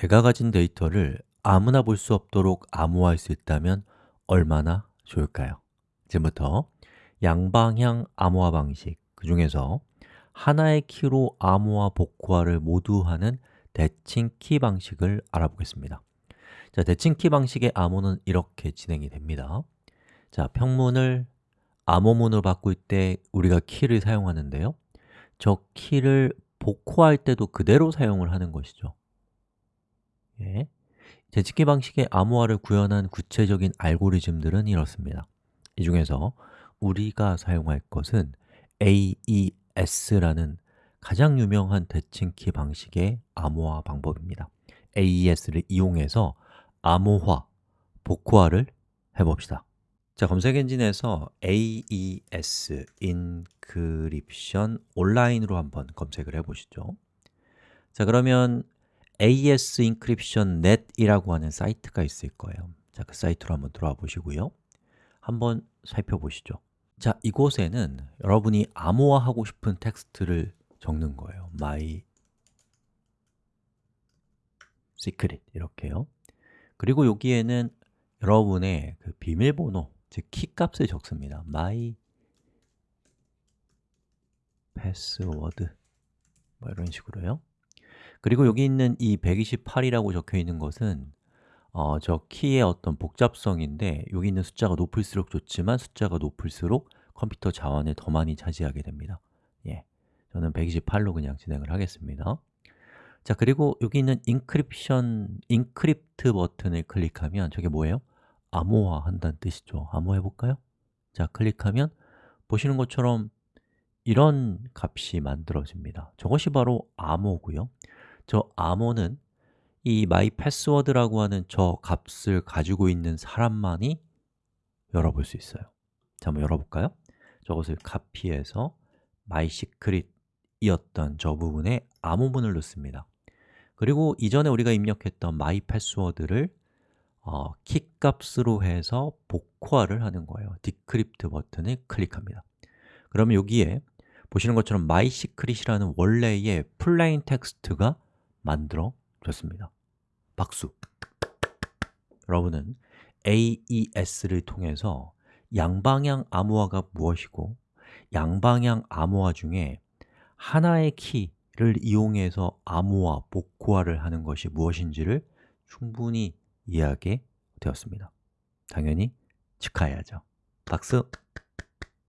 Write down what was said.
내가 가진 데이터를 아무나 볼 수 없도록 암호화할 수 있다면 얼마나 좋을까요? 지금부터 양방향 암호화 방식, 그 중에서 하나의 키로 암호화, 복호화를 모두 하는 대칭 키 방식을 알아보겠습니다. 자, 대칭 키 방식의 암호는 이렇게 진행이 됩니다. 자, 평문을 암호문으로 바꿀 때 우리가 키를 사용하는데요. 저 키를 복호할 때도 그대로 사용을 하는 것이죠 예. 재집계 방식의 암호화를 구현한 구체적인 알고리즘들은 이렇습니다. 이 중에서 우리가 사용할 것은 AES라는 가장 유명한 대칭키 방식의 암호화 방법입니다. AES를 이용해서 암호화, 복호화를 해봅시다. 자, 검색 엔진에서 AES, Encryption, 온라인으로 한번 검색을 해보시죠. 자, 그러면 AES Encryption Net이라고 하는 사이트가 있을 거예요. 자, 그 사이트로 한번 들어와 보시고요. 한번 살펴보시죠. 자, 이곳에는 여러분이 암호화하고 싶은 텍스트를 적는 거예요. My secret 이렇게요. 그리고 여기에는 여러분의 그 비밀번호, 즉 키값을 적습니다. My password. 뭐 이런 식으로요 그리고 여기 있는 이 128이라고 적혀 있는 것은 어, 저 키의 어떤 복잡성인데 여기 있는 숫자가 높을수록 좋지만 숫자가 높을수록 컴퓨터 자원을 더 많이 차지하게 됩니다. 예, 저는 128로 그냥 진행을 하겠습니다. 자, 그리고 여기 있는 encryption, encrypt 버튼을 클릭하면 저게 뭐예요? 암호화 한다는 뜻이죠. 암호화 해 볼까요? 자, 클릭하면 보시는 것처럼 이런 값이 만들어집니다. 저것이 바로 암호고요 저 암호는 이 mypassword라고 하는 저 값을 가지고 있는 사람만이 열어볼 수 있어요. 자, 한번 열어볼까요? 저것을 카피해서 mysecret이었던 저 부분에 암호문을 넣습니다. 그리고 이전에 우리가 입력했던 mypassword를 어, 키 값으로 해서 복호화를 하는 거예요. decrypt 버튼을 클릭합니다. 그러면 여기에 보시는 것처럼 my secret이라는 원래의 plain text가 만들어졌습니다 박수! 여러분은 AES를 통해서 양방향 암호화가 무엇이고 양방향 암호화 중에 하나의 키를 이용해서 암호화, 복호화를 하는 것이 무엇인지를 충분히 이해하게 되었습니다 당연히 축하해야죠 박수!